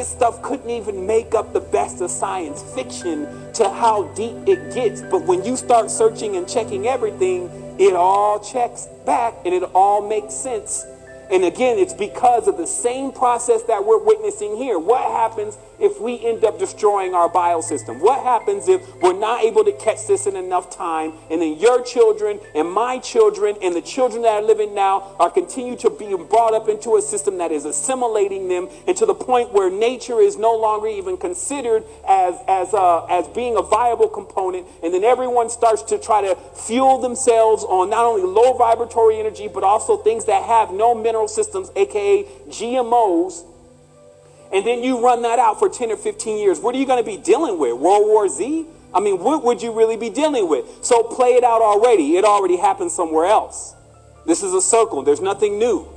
This stuff couldn't even make up the best of science fiction to how deep it gets. But when you start searching and checking everything, it all checks back and it all makes sense. And again, it's because of the same process that we're witnessing here. What happens if we end up destroying our biosystem? What happens if we're not able to catch this in enough time and then your children and my children and the children that are living now are continue to be brought up into a system that is assimilating them and to the point where nature is no longer even considered as, as, uh, as being a viable component and then everyone starts to try to fuel themselves on not only low vibratory energy but also things that have no mineral mineral systems, aka GMOs, and then you run that out for 10 or 15 years, what are you going to be dealing with? World War Z? I mean, what would you really be dealing with? So play it out already. It already happened somewhere else. This is a circle. There's nothing new.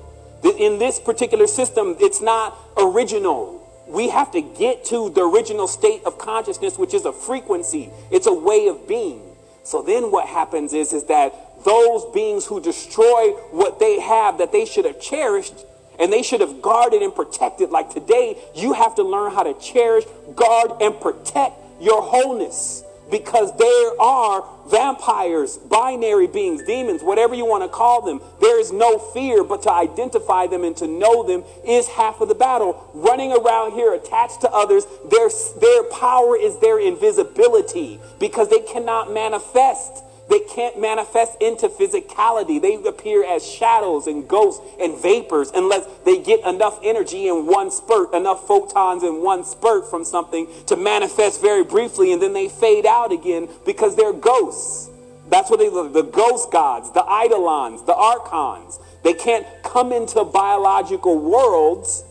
In this particular system, it's not original. We have to get to the original state of consciousness, which is a frequency. It's a way of being. So then what happens is, is that those beings who destroy what they have that they should have cherished and they should have guarded and protected. Like today, you have to learn how to cherish, guard, and protect your wholeness because there are vampires, binary beings, demons, whatever you want to call them. There is no fear, but to identify them and to know them is half of the battle. Running around here attached to others, their, their power is their invisibility because they cannot manifest. They can't manifest into physicality. They appear as shadows and ghosts and vapors unless they get enough energy in one spurt, enough photons in one spurt from something to manifest very briefly and then they fade out again because they're ghosts. That's what they the ghost gods, the eidolons, the archons. They can't come into biological worlds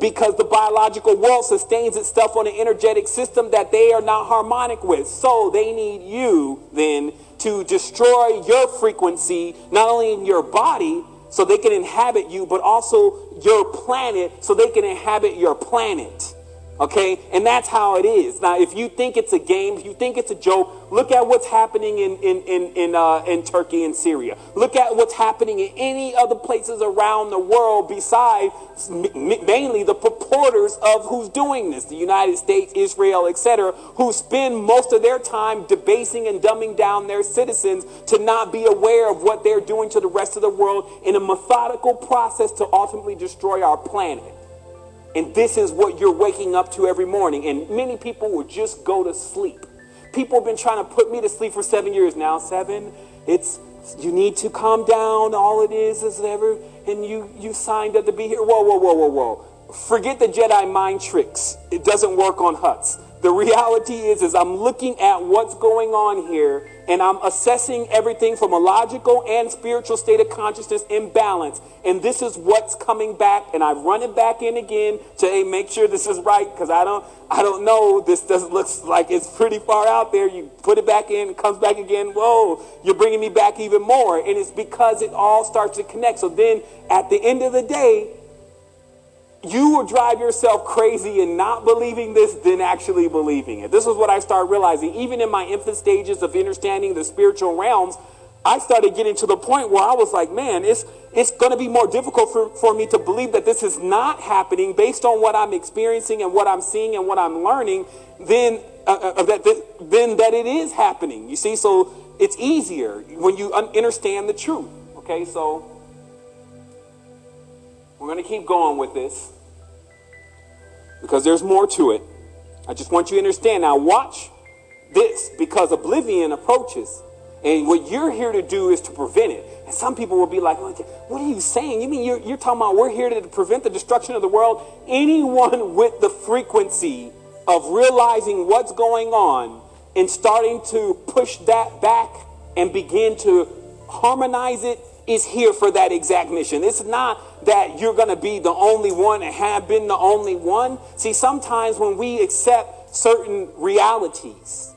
because the biological world sustains itself on an energetic system that they are not harmonic with. So they need you then to destroy your frequency, not only in your body, so they can inhabit you, but also your planet, so they can inhabit your planet. Okay? And that's how it is. Now, if you think it's a game, if you think it's a joke, look at what's happening in, in, in, in, uh, in Turkey and Syria. Look at what's happening in any other places around the world besides mainly the purporters of who's doing this, the United States, Israel, etc., who spend most of their time debasing and dumbing down their citizens to not be aware of what they're doing to the rest of the world in a methodical process to ultimately destroy our planet. And this is what you're waking up to every morning. And many people will just go to sleep. People have been trying to put me to sleep for seven years now. Seven, it's you need to calm down. All it is is whatever. And you you signed up to be here. Whoa, whoa, whoa, whoa, whoa. Forget the Jedi mind tricks. It doesn't work on Hutts. The reality is, is I'm looking at what's going on here and I'm assessing everything from a logical and spiritual state of consciousness in balance. And this is what's coming back. And I run it back in again to hey, make sure this is right because I don't I don't know. This doesn't looks like it's pretty far out there. You put it back in, it comes back again. Whoa, you're bringing me back even more. And it's because it all starts to connect. So then at the end of the day, you will drive yourself crazy in not believing this than actually believing it. This is what I started realizing. Even in my infant stages of understanding the spiritual realms, I started getting to the point where I was like, man, it's, it's going to be more difficult for, for me to believe that this is not happening based on what I'm experiencing and what I'm seeing and what I'm learning than, uh, uh, that, than that it is happening. You see, so it's easier when you understand the truth. Okay, so we're going to keep going with this because there's more to it. I just want you to understand. Now, watch this because oblivion approaches. And what you're here to do is to prevent it. And some people will be like, what are you saying? You mean you're, you're talking about we're here to prevent the destruction of the world? Anyone with the frequency of realizing what's going on and starting to push that back and begin to harmonize it is here for that exact mission. It's not that you're going to be the only one and have been the only one. See, sometimes when we accept certain realities,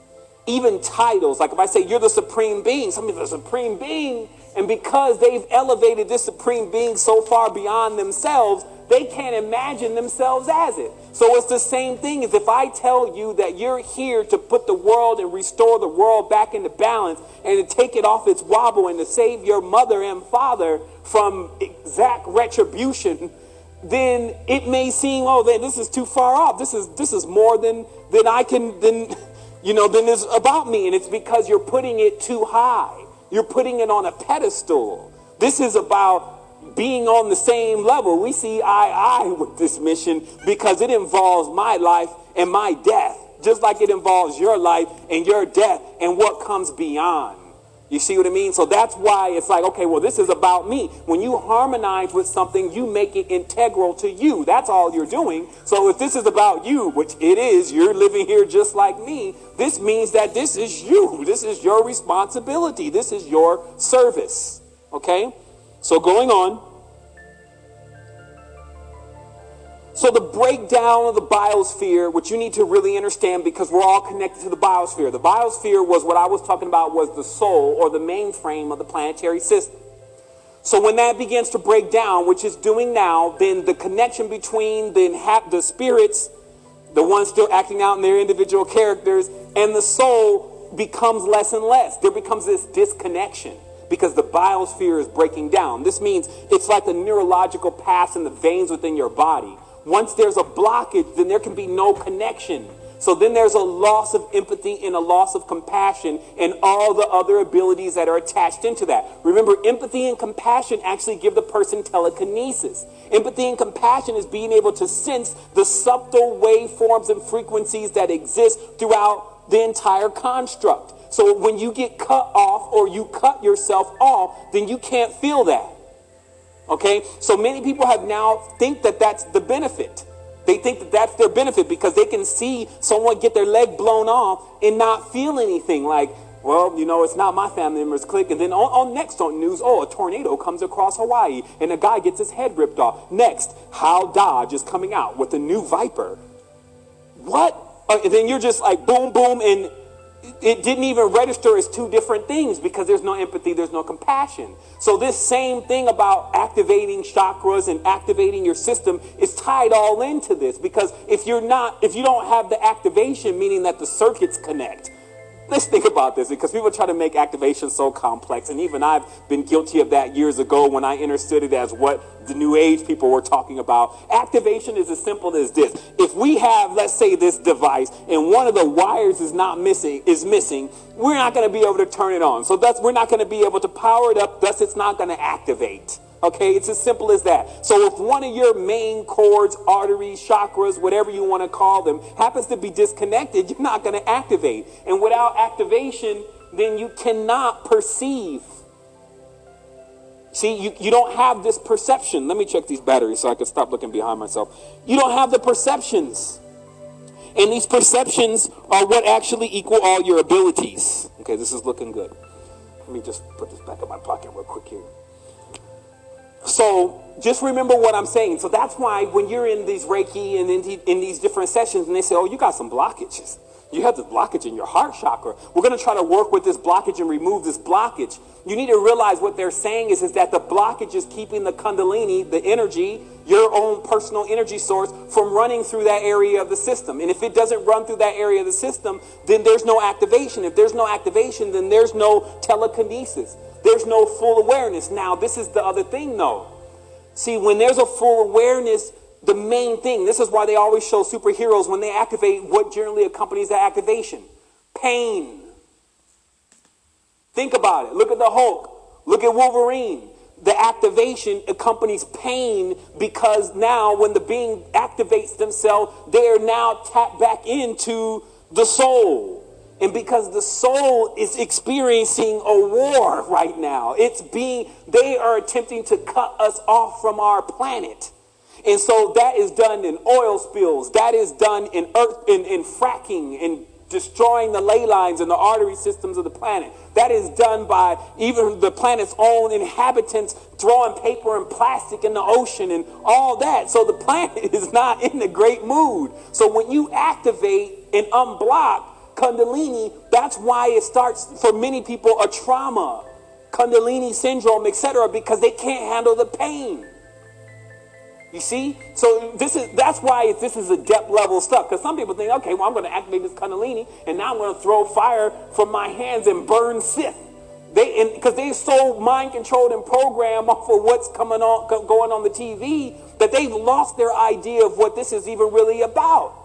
even titles, like if I say you're the supreme being, somebody's the supreme being, and because they've elevated this supreme being so far beyond themselves, they can't imagine themselves as it. So it's the same thing as if I tell you that you're here to put the world and restore the world back into balance and to take it off its wobble and to save your mother and father from exact retribution. then it may seem, oh, then this is too far off. This is this is more than than I can than you know than is about me, and it's because you're putting it too high. You're putting it on a pedestal. This is about being on the same level. We see eye eye with this mission because it involves my life and my death, just like it involves your life and your death and what comes beyond. You see what I mean? So that's why it's like, okay, well, this is about me. When you harmonize with something, you make it integral to you. That's all you're doing. So if this is about you, which it is, you're living here just like me, this means that this is you. This is your responsibility. This is your service. Okay? So going on. So the breakdown of the biosphere, which you need to really understand because we're all connected to the biosphere. The biosphere was what I was talking about was the soul or the mainframe of the planetary system. So when that begins to break down, which is doing now, then the connection between the, the spirits, the ones still acting out in their individual characters, and the soul becomes less and less. There becomes this disconnection because the biosphere is breaking down. This means it's like a neurological path in the veins within your body once there's a blockage, then there can be no connection. So then there's a loss of empathy and a loss of compassion and all the other abilities that are attached into that. Remember, empathy and compassion actually give the person telekinesis. Empathy and compassion is being able to sense the subtle waveforms and frequencies that exist throughout the entire construct. So when you get cut off or you cut yourself off, then you can't feel that. Okay? So many people have now think that that's the benefit. They think that that's their benefit because they can see someone get their leg blown off and not feel anything like, well, you know, it's not my family members click. And then on, on next on news, oh, a tornado comes across Hawaii and a guy gets his head ripped off. Next, how Dodge is coming out with a new Viper. What? Uh, and then you're just like boom, boom, and it didn't even register as two different things because there's no empathy, there's no compassion. So this same thing about activating chakras and activating your system is tied all into this because if you're not, if you don't have the activation, meaning that the circuits connect, let's think about this because people try to make activation so complex. And even I've been guilty of that years ago when I understood it as what the new age people were talking about. Activation is as simple as this. If we have, let's say, this device and one of the wires is not missing, is missing, we're not going to be able to turn it on. So that's, we're not going to be able to power it up. Thus, it's not going to activate. Okay, it's as simple as that. So if one of your main cords, arteries, chakras, whatever you want to call them, happens to be disconnected, you're not going to activate. And without activation, then you cannot perceive. See, you, you don't have this perception. Let me check these batteries so I can stop looking behind myself. You don't have the perceptions. And these perceptions are what actually equal all your abilities. Okay, this is looking good. Let me just put this back in my pocket real quick here. So just remember what I'm saying. So that's why when you're in these Reiki and in, in these different sessions and they say, oh, you got some blockages. You have this blockage in your heart chakra. We're going to try to work with this blockage and remove this blockage. You need to realize what they're saying is, is that the blockage is keeping the kundalini, the energy, your own personal energy source, from running through that area of the system. And if it doesn't run through that area of the system, then there's no activation. If there's no activation, then there's no telekinesis. There's no full awareness. Now, this is the other thing, though. See, when there's a full awareness, the main thing, this is why they always show superheroes when they activate what generally accompanies that activation pain. Think about it. Look at the Hulk. Look at Wolverine. The activation accompanies pain because now, when the being activates themselves, they are now tapped back into the soul. And because the soul is experiencing a war right now, it's being, they are attempting to cut us off from our planet. And so that is done in oil spills, that is done in earth, in, in fracking, in destroying the ley lines and the artery systems of the planet. That is done by even the planet's own inhabitants throwing paper and plastic in the ocean and all that. So the planet is not in a great mood. So when you activate and unblock, Kundalini, that's why it starts for many people a trauma, Kundalini syndrome, etc., because they can't handle the pain. You see? So this is that's why this is a depth level stuff. Because some people think, okay, well, I'm going to activate this Kundalini, and now I'm going to throw fire from my hands and burn Sith. They because they're so mind controlled and programmed off of what's coming on going on the TV that they've lost their idea of what this is even really about.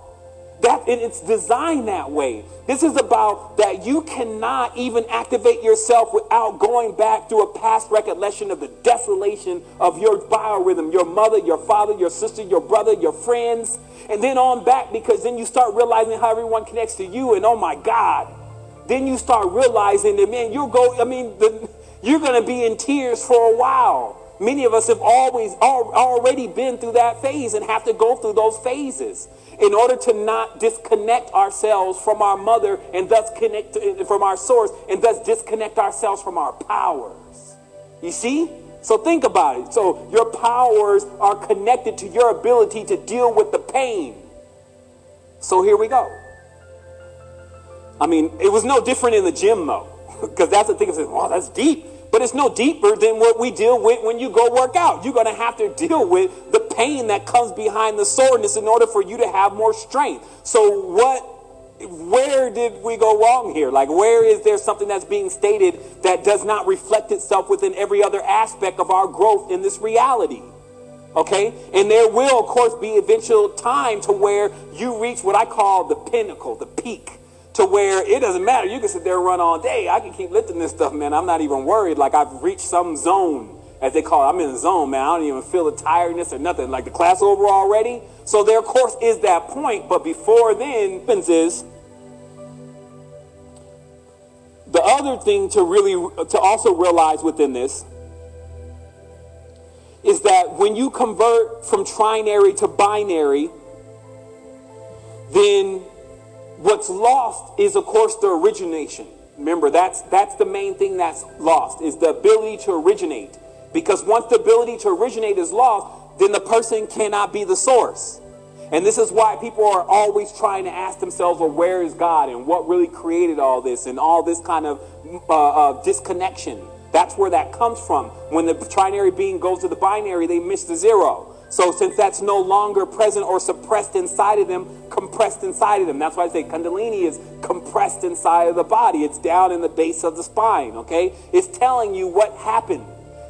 That and it's designed that way. This is about that you cannot even activate yourself without going back to a past recollection of the desolation of your biorhythm, your mother, your father, your sister, your brother, your friends, and then on back because then you start realizing how everyone connects to you, and oh my God, then you start realizing that man, you'll go. I mean, the, you're going to be in tears for a while. Many of us have always already been through that phase and have to go through those phases in order to not disconnect ourselves from our mother and thus connect from our source and thus disconnect ourselves from our powers. You see? So think about it. So your powers are connected to your ability to deal with the pain. So here we go. I mean, it was no different in the gym though, because that's the thing. Is, well, that's deep. But it's no deeper than what we deal with when you go work out. You're going to have to deal with the pain that comes behind the soreness in order for you to have more strength. So what where did we go wrong here? Like, where is there something that's being stated that does not reflect itself within every other aspect of our growth in this reality? Okay? And there will, of course, be eventual time to where you reach what I call the pinnacle, the peak to where it doesn't matter. You can sit there and run all day. I can keep lifting this stuff, man. I'm not even worried. Like I've reached some zone, as they call it. I'm in the zone, man. I don't even feel the tiredness or nothing. Like the class over already. So there, of course, is that point. But before then, happens is the other thing to really to also realize within this is that when you convert from trinary to binary, then What's lost is, of course, the origination. Remember, that's, that's the main thing that's lost, is the ability to originate. Because once the ability to originate is lost, then the person cannot be the source. And this is why people are always trying to ask themselves, well, where is God? And what really created all this? And all this kind of uh, uh, disconnection. That's where that comes from. When the trinary being goes to the binary, they miss the zero. So since that's no longer present or suppressed inside of them, compressed inside of them. That's why I say Kundalini is compressed inside of the body. It's down in the base of the spine, okay? It's telling you what happened.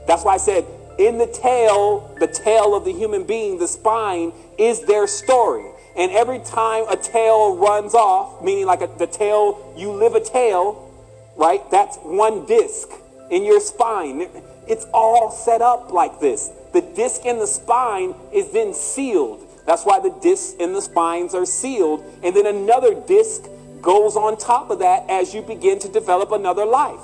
That's why I said in the tail, the tail of the human being, the spine, is their story. And every time a tail runs off, meaning like a, the tail, you live a tail, right? That's one disc in your spine. It's all set up like this. The disc in the spine is then sealed. That's why the discs in the spines are sealed. And then another disc goes on top of that as you begin to develop another life.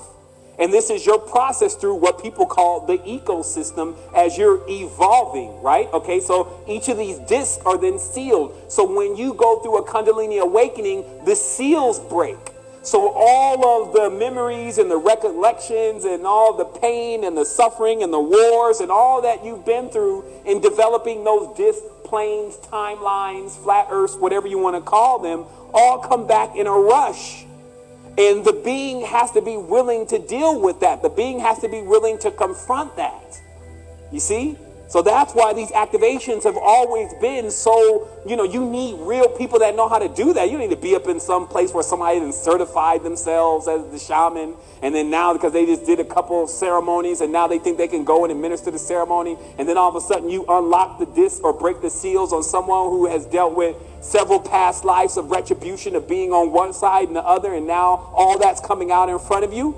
And this is your process through what people call the ecosystem as you're evolving, right? Okay, so each of these discs are then sealed. So when you go through a Kundalini awakening, the seals break. So all of the memories and the recollections and all the pain and the suffering and the wars and all that you've been through in developing those disc planes, timelines, flat earths, whatever you want to call them, all come back in a rush. And the being has to be willing to deal with that. The being has to be willing to confront that. You see? So that's why these activations have always been so, you know, you need real people that know how to do that. You need to be up in some place where somebody has certified themselves as the shaman. And then now, because they just did a couple ceremonies and now they think they can go and administer the ceremony. And then all of a sudden you unlock the disc or break the seals on someone who has dealt with several past lives of retribution of being on one side and the other. And now all that's coming out in front of you.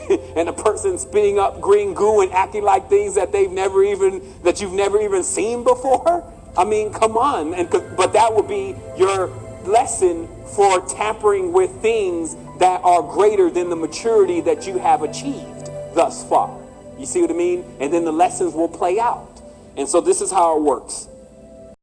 and a person spitting up green goo and acting like things that they've never even that you've never even seen before? I mean come on. And but that would be your lesson for tampering with things that are greater than the maturity that you have achieved thus far. You see what i mean? And then the lessons will play out. And so this is how it works